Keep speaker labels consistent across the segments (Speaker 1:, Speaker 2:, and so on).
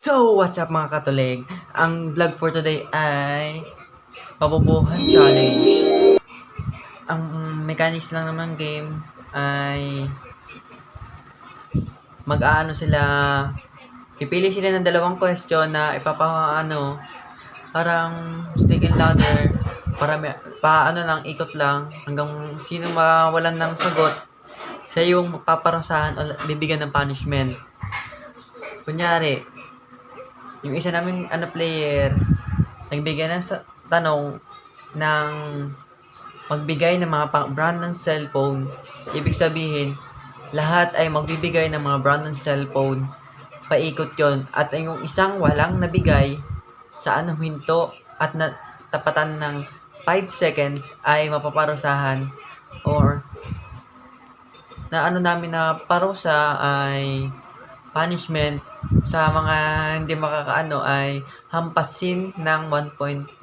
Speaker 1: So, what's up mga katulig? Ang vlog for today ay Pabubuhan Challenge. Ang mechanics lang naman game ay mag-aano sila pipili sila ng dalawang question na ipapaano parang snake and ladder para may, paano lang ikot lang hanggang sino mawalan ng sagot siya yung paparusahan o bibigyan ng punishment. Kunyari, yung isa naming ano player, nagbigay ng sa- tanong ng magbigay ng mga brand ng cellphone. Ibig sabihin, lahat ay magbibigay ng mga brand ng cellphone. Paikot yon At yung isang walang nabigay sa anong hinto at na tapatan ng 5 seconds ay mapaparusahan or na ano namin na parusa ay punishment sa mga hindi makakaano ay hampasin ng 1.5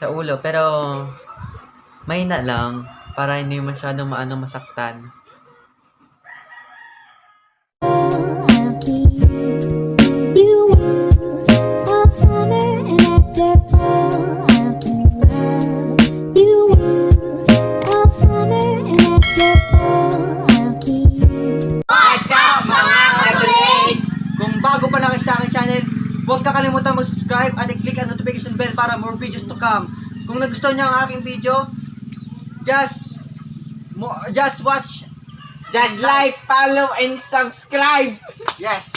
Speaker 1: sa ulo. Pero mahina lang para hindi masyadong maano masaktan. Huwag kakalimutan mag-subscribe at i-click ang notification bell para more videos to come. Kung nagustuhan niyo ang aking video, just mo, just watch.
Speaker 2: Just like, follow, and subscribe.
Speaker 1: Yes.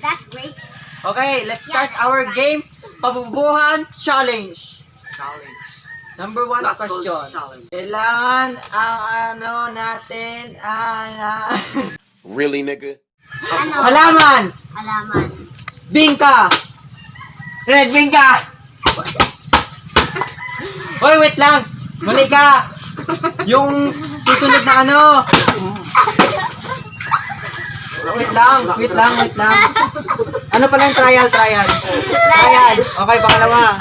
Speaker 3: That's great.
Speaker 1: Okay, let's start our game. Pabubuhan challenge.
Speaker 2: Challenge.
Speaker 1: Number one
Speaker 2: That's
Speaker 1: question.
Speaker 2: challenge.
Speaker 1: Kailangan ang ano natin ay ah,
Speaker 4: Really, nigga?
Speaker 3: Ano?
Speaker 1: halaman,
Speaker 3: Halaman.
Speaker 1: Bingka.
Speaker 2: Red Wing ka!
Speaker 1: Hoy, wait lang. Mali ka. Yung susunod na ano. Wait lang, wait lang, wait lang. Ano pala yung trial, trial? Trial. Okay, pangalawa.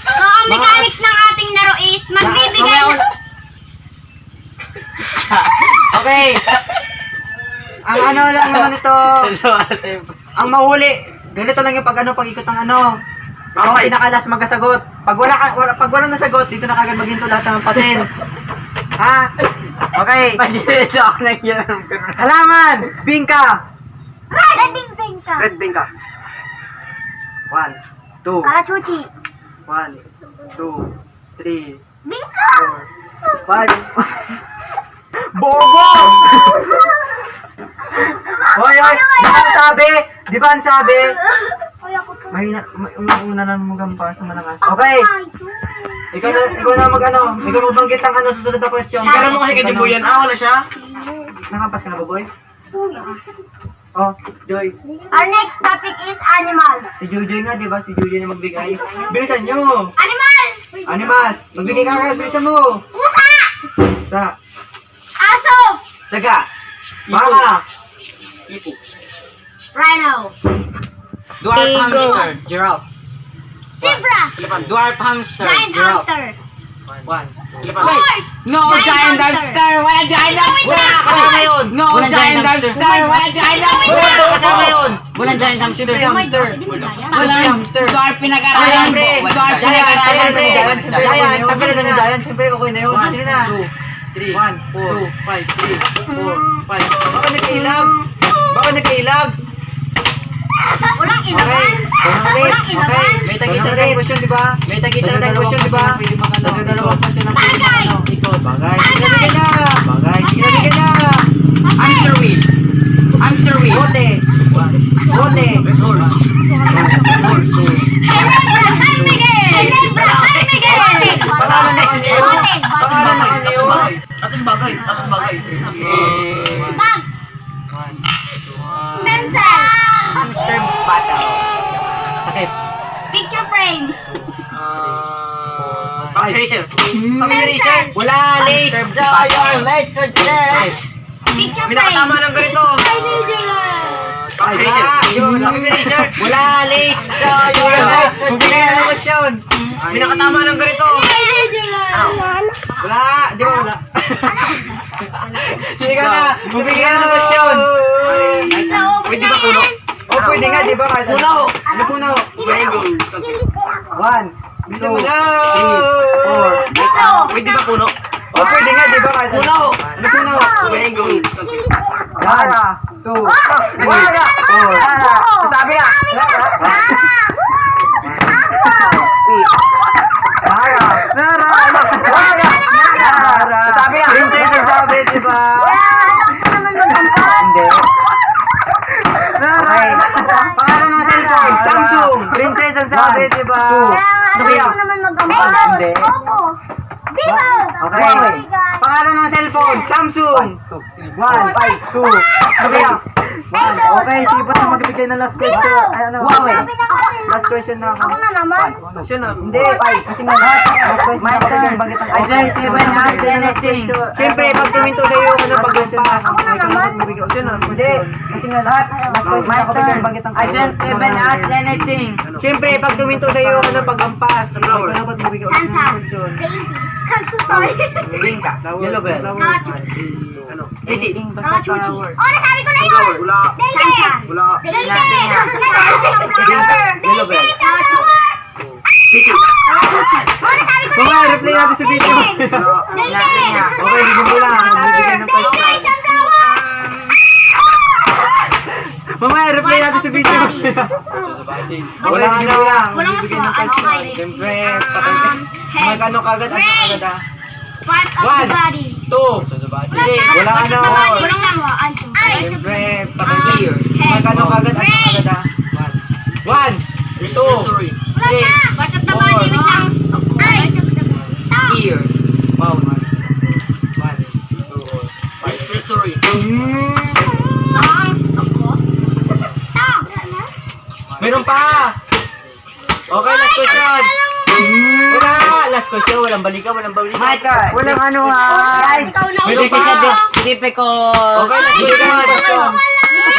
Speaker 5: So, ang mechanics ng ating laro is magbibigay
Speaker 1: Mamaya
Speaker 5: ng...
Speaker 1: ul- okay. Ang ano lang naman ito, ang mahuli, ganito lang yung pag ano, pag ikot ng ano. Ikaw ang pinakalas magkasagot. Pag wala ka, wala, pag wala nasagot, dito na kagad maghinto lahat ng patin. ha? Okay.
Speaker 2: Ako.
Speaker 1: Halaman! Bingka!
Speaker 5: Red Bing Bing ka.
Speaker 2: Red Wing ka.
Speaker 1: One, two,
Speaker 5: Karachuchi.
Speaker 1: one, two, three,
Speaker 5: Bing ka!
Speaker 1: four, five. Bobo! Hoy, hoy! Ang sabi? Di ba ang sabi? Mahina, ma- una na magampa sa malakas. Okay! Ikaw na, ikaw na mag ano, ikaw magbanggit ng ano susunod na question.
Speaker 2: Kaya mo kasi kay Dibuyan. Ah, wala siya?
Speaker 1: Nakampas ka na ba, boy? Oh, Joy.
Speaker 5: Our next topic is animals.
Speaker 1: Si Jojoy nga, di ba? Si Jojoy na magbigay. Bilisan nyo!
Speaker 5: Animals!
Speaker 1: Animal! Magbigay ka agad, bilisan mo!
Speaker 5: Pusa!
Speaker 1: Sa,
Speaker 5: Aso!
Speaker 1: daga! Baka!
Speaker 2: Ipo.
Speaker 5: Rhino!
Speaker 2: Dwarf hamster.
Speaker 1: Giraffe.
Speaker 5: Zebra!
Speaker 2: Elephant. Dwarf hamster.
Speaker 5: Giant
Speaker 1: giraffe.
Speaker 5: hamster!
Speaker 1: One.
Speaker 2: Elephant.
Speaker 5: Horse!
Speaker 2: No,
Speaker 5: Giant
Speaker 2: giant
Speaker 5: hamster.
Speaker 2: hamster. Wala giant hamster.
Speaker 1: Wala kasama yun!
Speaker 2: No, giant hamster. Wala giant hamster.
Speaker 1: Wala kasama yun!
Speaker 2: Walang giant hamster.
Speaker 1: Siyempre hamster! Walang hamster!
Speaker 2: Dwarf pinag-aralan. Dwarf
Speaker 1: Giant! Giant!
Speaker 2: pinag-aralan.
Speaker 1: Giant! Giant! Tanggalin na ng giant! Siyempre okay na yun!
Speaker 2: One,
Speaker 1: Sige na!
Speaker 2: two,
Speaker 1: three, one, four, five, three, four, five. Baka nagkailag! Baka nagkailag!
Speaker 5: Walang inaban!
Speaker 1: Okay.
Speaker 5: Walang inaban!
Speaker 1: May tag-isa na question, di ba? May tag-isa na question, di ba? Question na
Speaker 5: Bagay.
Speaker 1: ano. Bagay. Sige na, bigyan na! Bagay. Sige na, bigyan na!
Speaker 2: Hamster wheel. Hamster wheel.
Speaker 1: Bote! Bote! Horse! Horse!
Speaker 5: Ginebra San Miguel! Ginebra San Miguel!
Speaker 1: Pangalan na ano?
Speaker 5: Bote!
Speaker 1: Pangalan na ano yun?
Speaker 2: Ating bagay. Bagay.
Speaker 5: Bag! Pencil!
Speaker 1: Hamster battle. Sakit.
Speaker 5: Picture frame!
Speaker 1: Ah,
Speaker 2: Topic eraser. Topic eraser.
Speaker 1: Wala, late! So, you're late for today!
Speaker 5: Picture
Speaker 2: May
Speaker 5: frame!
Speaker 2: nakatama ng ganito.
Speaker 1: Wala! Yung-
Speaker 2: Topic eraser.
Speaker 1: Wala, late! So, you're late for today! Ano ba yun?
Speaker 2: May nakatama ng ganito.
Speaker 1: Wala! Di ba wala? Sige ka na! Bumigyan ng question!
Speaker 5: Basta, oh,
Speaker 2: Pwede ba
Speaker 1: pwede nga, di ba? Ano puno? One, two, three, four. Pwede ba puno? Oh, pwede nga, di ba? Puno! Ano puno? One, two, three, four. Sabi ka! Nara! Nara! Nara! Nara! Sabi ka! Princess ang sabi, di ba? Hindi. Nara! Pangalan ng cellphone, Samsung! Princess ang sabi, di ba? Sabi ka! Hindi.
Speaker 3: Vivo!
Speaker 1: Okay. Pangalan ng cellphone, Samsung! One, five, two. Sabi ka! One. Okay, sige pa magbigay ng last question. Ay, ano?
Speaker 3: Huawei.
Speaker 1: Last question na ako.
Speaker 3: Ako na naman.
Speaker 1: Siya na. Hindi, five. Kasi nga lahat. Last question na ako bigyan bagit ang
Speaker 2: Ay, seven, ask anything.
Speaker 1: Siyempre, pag tuminto sa iyo, ano pag
Speaker 3: Ako na naman.
Speaker 1: Siya na. Hindi. Kasi nga lahat. Last question na bagit ang
Speaker 2: I don't even ask anything.
Speaker 1: Siyempre, pag tuminto sa iyo, ano pag ampas. Ikaw dapat magbigay ulit ng.
Speaker 3: Daisy. Sorry.
Speaker 1: Linka. Yellow bell. Ano? Easy.
Speaker 3: Nakachuchi. Oh, nasabi ko na yun!
Speaker 1: Wala.
Speaker 3: Daisy!
Speaker 1: Wala.
Speaker 3: Daisy!
Speaker 1: Yellow bell.
Speaker 3: Daisy! Oh, nasabi ko na
Speaker 1: Mga
Speaker 3: yun!
Speaker 1: replay natin sa video.
Speaker 3: Daisy!
Speaker 1: Okay, bigyan mo lang. Bigyan ng
Speaker 3: Daisy!
Speaker 1: question.
Speaker 3: sunflower!
Speaker 1: Mamaya, reply natin sa video. Wala ano lang.
Speaker 3: Walang
Speaker 1: Bibigyan ng
Speaker 3: aswa. Ano kayo?
Speaker 1: Siyempre,
Speaker 3: Um, head,
Speaker 1: ano kagad, ano kagad ah.
Speaker 3: Parts of
Speaker 1: One.
Speaker 3: the body.
Speaker 1: Two. Three. Wala ano.
Speaker 3: Walang lawa. Eyes.
Speaker 1: Siyempre, patay.
Speaker 3: Um, head,
Speaker 1: Mag ano kagad, ano kagad ah. One. Two. Three.
Speaker 3: Parts of the body with lungs.
Speaker 1: Meron pa! Okay, last question! Wala! Last question, walang balikan, walang balikan.
Speaker 2: Turn.
Speaker 1: Walang ano ha!
Speaker 3: Guys, ikaw na
Speaker 2: This is a di- difficult.
Speaker 1: Okay, last question. Wala!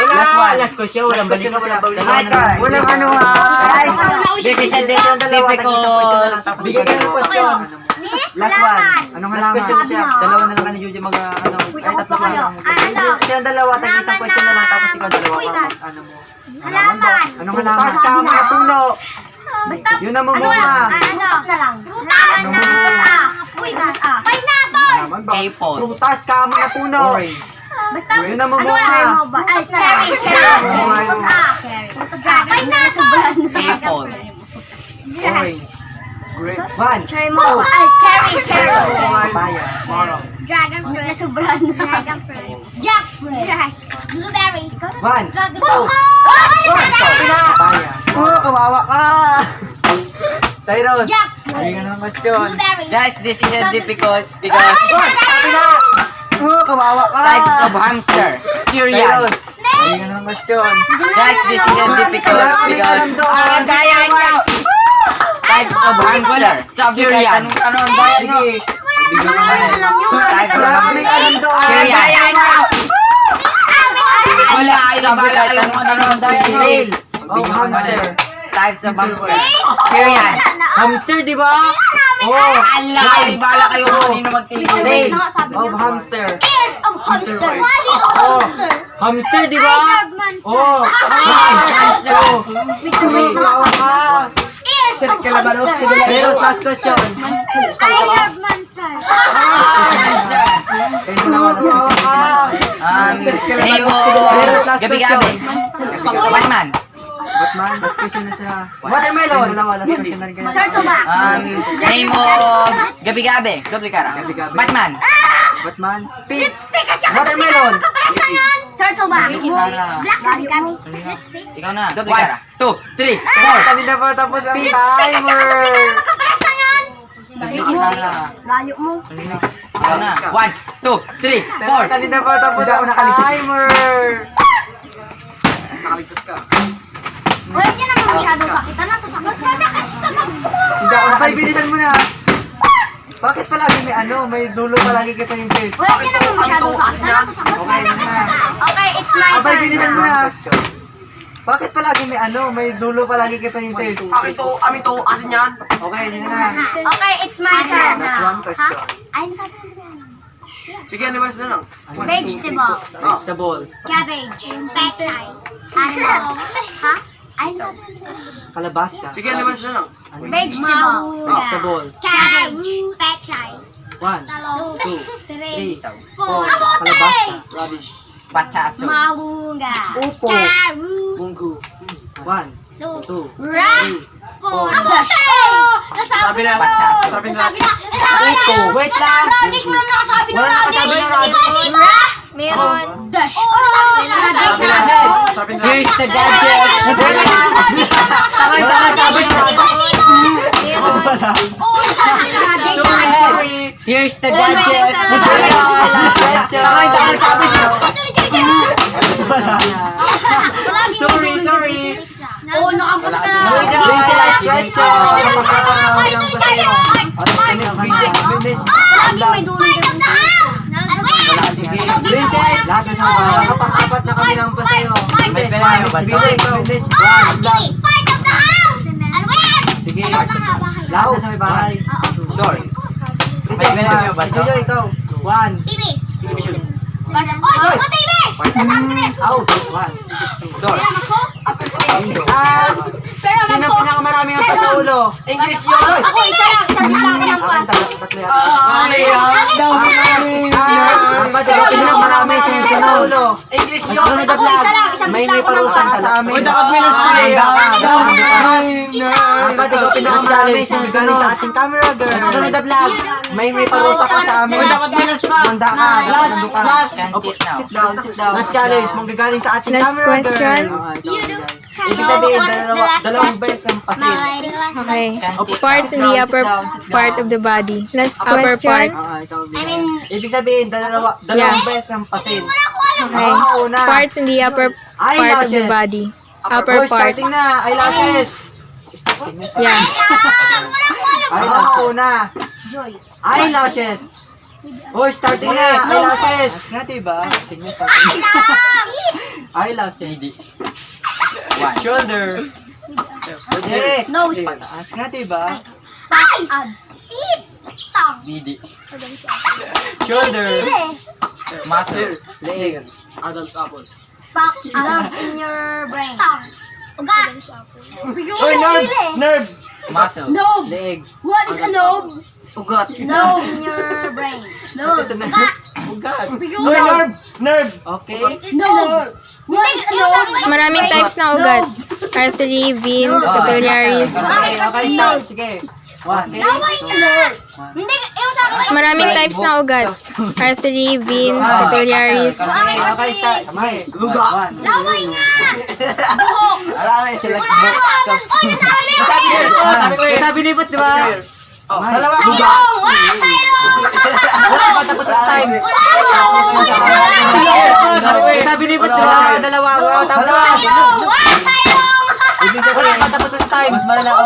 Speaker 2: Last one.
Speaker 1: Last question, walang balikan, walang balikan.
Speaker 2: Turn.
Speaker 1: Walang ano ha!
Speaker 2: Guys, this is a di- difficult.
Speaker 1: Bigyan ka ng question.
Speaker 2: Last one.
Speaker 1: Anong
Speaker 3: Last
Speaker 1: halaman?
Speaker 3: question na siya.
Speaker 1: Dalawa na lang ka ni Juju mag, ah, ano,
Speaker 3: Uy,
Speaker 1: ay
Speaker 3: ako
Speaker 1: tatlo
Speaker 3: pa kayo.
Speaker 1: lang.
Speaker 3: Ah, ano?
Speaker 1: Siya dalawa, tag isang
Speaker 3: Halaman
Speaker 1: question na lang, tapos ikaw dalawa
Speaker 3: Uy, nas.
Speaker 1: ano mo.
Speaker 3: Halaman.
Speaker 1: Anong halaman? Taas ka, mga puno.
Speaker 3: Basta,
Speaker 1: Yun ang
Speaker 3: ano
Speaker 1: mamunga.
Speaker 3: lang, ah, ano? na lang. Prutas na. Prutas ah. Uy, prutas ah. Pineapple.
Speaker 1: Naman ba?
Speaker 2: Apple.
Speaker 1: Prutas ka, mga puno.
Speaker 3: Basta,
Speaker 1: Yun ang
Speaker 3: ano mo ba? Ay, cherry, cherry. Prutas ah. Prutas ah. Pineapple.
Speaker 2: Apple.
Speaker 1: Orange. Grape. One.
Speaker 3: Cherry mo. Ay, cherry,
Speaker 1: Papaya. Orange.
Speaker 3: Dragon fruit. Nasubran. Dragon fruit. Jackfruit. Blueberry.
Speaker 1: One.
Speaker 3: Dragon fruit. Oh,
Speaker 1: Papaya. Oh, kawawa ka. Cyrus.
Speaker 3: Jackfruit.
Speaker 1: Bigyan ng question.
Speaker 2: Guys, this is difficult because
Speaker 1: Oh, sabi na. Oh, kawawa ka.
Speaker 2: types of hamster. Cereal.
Speaker 1: Cyrus. Bigyan ng question.
Speaker 2: Guys, this is difficult because ah, kaya niya. Types of hamster. Cereal. Anong bayan nyo? Of
Speaker 1: Wala kaming alam doon.
Speaker 2: Ah, kaya niya. Wala, ay nabala kayo kung ano ang nyo.
Speaker 1: Snail. Oh, hamster.
Speaker 2: Types of hamster. Cereal.
Speaker 1: Hamster, di ba? Oh,
Speaker 2: Ala, ay bala kayo kung kanino magtingin.
Speaker 1: snail. Oh, hamster.
Speaker 3: Ears of hamster. Body of
Speaker 1: Oh,
Speaker 3: hamster.
Speaker 1: hamster, di ba?
Speaker 3: Eyes of monster.
Speaker 1: Oh,
Speaker 2: Hamster.
Speaker 1: Oh,
Speaker 3: Sir Calabaro.
Speaker 1: Pero last question. I
Speaker 2: um, Batman.
Speaker 1: Batman, last question na siya. Watermelon.
Speaker 2: Um, gabi-gabi.
Speaker 1: Doble.
Speaker 2: Batman.
Speaker 1: Batman.
Speaker 3: Lipstick
Speaker 1: Watermelon.
Speaker 3: Turtle? Black kami.
Speaker 2: Ikaw na. Doble kara. 2, 3, 4.
Speaker 1: Kanina pa tapos ang timer.
Speaker 3: Layo mo. Layo mo.
Speaker 2: 1, 2, 3, 4.
Speaker 1: Kanina pa tapos ang timer.
Speaker 3: Nakaligtas ka. Wala ka naman masyado sakit. Ano? Sasakit ka. Sasakit ka magbuo.
Speaker 1: Hindi ako nakaligtas. mo na. Bakit palagi may ano? May dulo palagi kita yung face.
Speaker 3: Wala ka naman masyado sakit. Ano? Sasakit ka.
Speaker 1: Okay,
Speaker 3: it's my turn.
Speaker 1: Abay, bilisan mo na. Bakit palagi may ano, may dulo palagi kita yung face?
Speaker 4: Amin to, amin to, atin yan.
Speaker 1: Okay, yun na.
Speaker 3: Okay, it's my turn.
Speaker 1: One question.
Speaker 3: Ha? Ay, nasabi ko na.
Speaker 4: Sige, animals na lang.
Speaker 3: Vegetables.
Speaker 1: Vegetables.
Speaker 3: Cabbage. Pechay. Animals. Ha? Ayun sabi
Speaker 1: Kalabasa.
Speaker 4: Sige, animals na lang.
Speaker 3: Vegetables.
Speaker 1: Vegetables.
Speaker 3: Cabbage. Pechay.
Speaker 1: One,
Speaker 3: Two.
Speaker 1: three,
Speaker 3: Four.
Speaker 1: kalabasa.
Speaker 4: Rubbish.
Speaker 2: Pachacho.
Speaker 3: Malunga.
Speaker 1: Upo.
Speaker 3: Carrot.
Speaker 4: Munggo.
Speaker 1: One,
Speaker 3: Two.
Speaker 1: two,
Speaker 3: Rat.
Speaker 1: three,
Speaker 3: Four. Oh! Nasabi na.
Speaker 2: Pachacho.
Speaker 4: Sabi na.
Speaker 3: Nasabi na. Nasabi na.
Speaker 1: Upo. Wait lang.
Speaker 3: Radish, walang nakasabi na
Speaker 1: Wala
Speaker 3: radish.
Speaker 1: nakasabi na
Speaker 3: Hindi
Speaker 1: radish.
Speaker 3: kasi ba? Meron. Dash. Oh, nasabi na.
Speaker 4: Sabi na. Sabi na.
Speaker 2: Here's the gadget.
Speaker 1: Nakita na sabi
Speaker 3: Hindi
Speaker 1: na.
Speaker 3: kasi ba? Meron. Oh, nasabi na radish.
Speaker 1: Sorry.
Speaker 2: Here's the gadget.
Speaker 1: Nasabi na. Nakita na sabi na. Sorry, sorry.
Speaker 3: Oh, nakampos ka na.
Speaker 1: Princess, Princess.
Speaker 3: Ay,
Speaker 1: Magkakaroon ng
Speaker 3: tuloy kayo.
Speaker 1: paseo.
Speaker 3: Mark,
Speaker 1: Next
Speaker 3: Mark,
Speaker 1: video. Next
Speaker 3: Laging may dulo ng Ano ba yan?
Speaker 1: Princess, lahat na sa mga nakapang-apat na kami ng paseo.
Speaker 2: Kayo ba?
Speaker 3: Oh,
Speaker 1: One,
Speaker 3: part of the house! Ano ba yan?
Speaker 1: Sige.
Speaker 3: Ano?
Speaker 1: Lahat sa may bahay.
Speaker 2: Door. Pera kayo ba?
Speaker 1: Jojo, ikaw. One.
Speaker 3: Bibi! Oh, oh, Bibi! Nasaan ka rin?
Speaker 1: Out. One.
Speaker 2: Door.
Speaker 3: Ako?
Speaker 1: Ah,
Speaker 3: Pera
Speaker 1: sino
Speaker 3: ako?
Speaker 1: pinakamaraming ang sa ulo?
Speaker 4: English yun.
Speaker 3: Ako, isa lang. Isang isa lang ng
Speaker 1: Akin
Speaker 3: pass.
Speaker 1: tatlo, tatlo yata.
Speaker 2: Ay, daw.
Speaker 1: Ah, ang badyo, pinakamarami sino sa ulo?
Speaker 4: English
Speaker 1: Ang
Speaker 4: yun.
Speaker 3: Ako, isa lang.
Speaker 1: May may
Speaker 3: ako ng
Speaker 1: parusa
Speaker 3: pass.
Speaker 1: sa amin.
Speaker 2: Uy, dapat minus
Speaker 1: daw,
Speaker 2: daw.
Speaker 1: Ang badyo, pinakamarami sino galing sa ating camera girl. Sunod na vlog, may may parusa ka sa amin.
Speaker 2: Uy, dapat minus pa.
Speaker 1: Manda ka,
Speaker 2: Last, last. Sit
Speaker 1: down, sit down. Last challenge, manggagaling sa ating
Speaker 6: Last
Speaker 1: camera
Speaker 6: question.
Speaker 1: girl. Ah, ikaw,
Speaker 3: You do.
Speaker 1: Ibig sabihin, dalawa,
Speaker 3: last
Speaker 1: dalawang
Speaker 3: question?
Speaker 1: beses ang pasin.
Speaker 3: My
Speaker 6: Okay. Parts in the upper part of the body. Last upper part.
Speaker 1: Ikaw, bigay.
Speaker 3: I mean-
Speaker 1: Ibig sabihin, dalawa, dalawang beses ang pasin.
Speaker 6: Okay.
Speaker 1: Una.
Speaker 6: Parts in the upper part of the body.
Speaker 1: Oh,
Speaker 6: Upper part.
Speaker 1: starting na, eyelashes.
Speaker 6: Yeah.
Speaker 1: Ay, ako na. Eyelashes. Oh, starting na, eyelashes. Nga, diba? Tingnan sa Eyelashes.
Speaker 2: One.
Speaker 1: Shoulder. Pwede.
Speaker 3: Nose.
Speaker 1: Pataas nga, diba?
Speaker 3: Eyes. Teeth. Tongue.
Speaker 2: Didi.
Speaker 1: Shoulder.
Speaker 2: Muscle.
Speaker 1: Leg.
Speaker 4: Adam's apple.
Speaker 3: Back. Up in your brain. Tongue. Ugat.
Speaker 4: Uy, nerve! Nerve!
Speaker 2: Muscle.
Speaker 3: Nose.
Speaker 1: Leg.
Speaker 3: What is a nose?
Speaker 4: Ugat.
Speaker 3: Nose in your brain.
Speaker 1: Ito na. Ugat.
Speaker 4: Uy, nerve! Nerve!
Speaker 1: Okay.
Speaker 3: Nose. What is a nose?
Speaker 6: Maraming types ng ugat. Artery, veins, capillaries.
Speaker 1: Okay, okay. Sige.
Speaker 3: Laway na. Hindi, yung sa akin.
Speaker 6: Maraming types ng ugat. Artery, veins, capillaries.
Speaker 1: Okay, stop. Okay.
Speaker 4: Luga.
Speaker 3: Laway nga. Buhok. Wala naman. Oy, nasabi ko.
Speaker 1: Sabi ko Sabi ni Bot, di ba? Oh, dalawa.
Speaker 3: Sayong. Wala sayong.
Speaker 1: Wala pa tapos sa time.
Speaker 3: Wala.
Speaker 1: Sabi ni Bot, di ba? Dalawa. Wala tapos.
Speaker 3: Sayong. Wala sayong.
Speaker 1: Wala pa tapos sa time. Mas malala ako.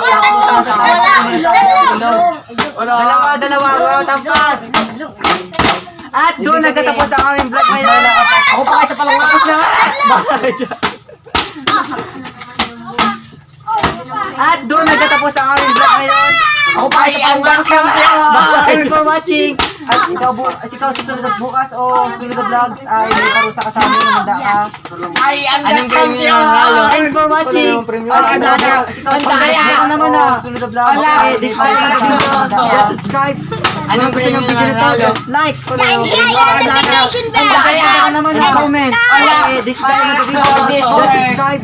Speaker 4: Wala.
Speaker 1: Dalawa, dalawa. Wala tapos. At doon nagtatapos ang aming vlog ngayon.
Speaker 4: Ako pa kayo sa palawa.
Speaker 1: At doon nagtatapos ang aming vlog ngayon.
Speaker 4: Ako pa kayo sa palawa.
Speaker 1: Thanks for watching. At ikaw, bu ikaw susunod na bukas o susunod na vlogs ay may parusa ka sa amin. Handa ka.
Speaker 4: Ay, ang champion!
Speaker 1: Watching.
Speaker 4: Ay, ang daya.
Speaker 1: Ang daya. Ako naman na. Susunod na vlog.
Speaker 4: Ala,
Speaker 1: Okay, dislike na video. Subscribe.
Speaker 2: Anong
Speaker 1: gusto nyo
Speaker 2: premium
Speaker 1: video nito, just like. Ano. Ang daya. Ako naman na comment. Okay, dislike na video. Just subscribe.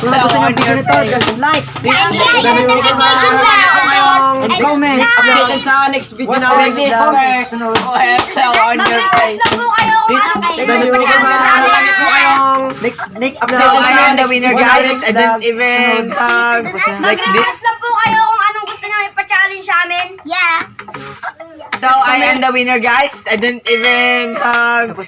Speaker 1: Kung gusto nyo video nito, just like.
Speaker 3: And yeah, yeah, notification bell.
Speaker 1: And comment.
Speaker 4: Updated sa next video
Speaker 1: What's
Speaker 4: namin.
Speaker 1: the next vlog? Sunod.
Speaker 2: on your
Speaker 3: Mag-request lang po kayo kung anong gusto
Speaker 1: Thank you.
Speaker 3: ipachallenge sa
Speaker 4: Lagi po
Speaker 3: amin.
Speaker 4: kayong
Speaker 1: Next, next
Speaker 2: So
Speaker 1: vlog.
Speaker 2: I am the winner guys. I didn't even hug like this.
Speaker 3: Lang po kayo kung anong gusto nyo ipachallenge sa amin. Yeah.
Speaker 2: So I am the winner guys. I didn't even hug